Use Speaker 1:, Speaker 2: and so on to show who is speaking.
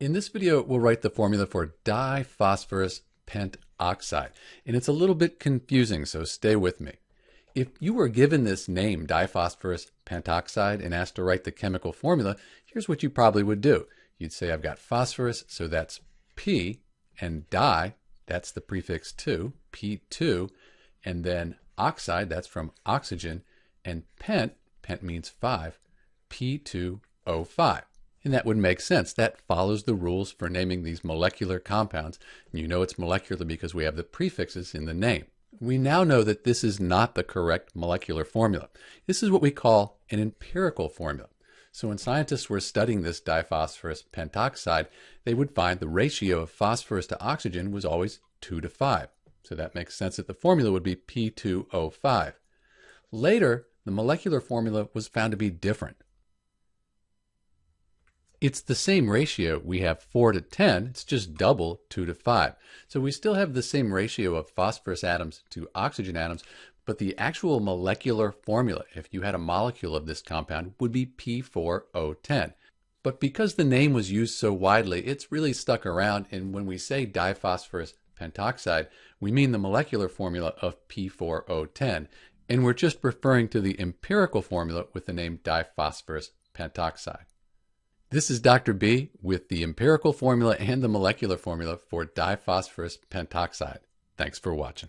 Speaker 1: In this video, we'll write the formula for diphosphorus pentoxide, and it's a little bit confusing, so stay with me. If you were given this name, diphosphorus pentoxide, and asked to write the chemical formula, here's what you probably would do. You'd say, I've got phosphorus, so that's P, and di, that's the prefix 2, P2, and then oxide, that's from oxygen, and pent, pent means 5, P2O5. And that would make sense. That follows the rules for naming these molecular compounds. And you know it's molecular because we have the prefixes in the name. We now know that this is not the correct molecular formula. This is what we call an empirical formula. So when scientists were studying this diphosphorus pentoxide, they would find the ratio of phosphorus to oxygen was always 2 to 5. So that makes sense that the formula would be P2O5. Later, the molecular formula was found to be different. It's the same ratio. We have 4 to 10. It's just double 2 to 5. So we still have the same ratio of phosphorus atoms to oxygen atoms, but the actual molecular formula, if you had a molecule of this compound, would be P4O10. But because the name was used so widely, it's really stuck around. And when we say diphosphorus pentoxide, we mean the molecular formula of P4O10. And we're just referring to the empirical formula with the name diphosphorus pentoxide. This is Dr. B with the empirical formula and the molecular formula for diphosphorus pentoxide. Thanks for watching.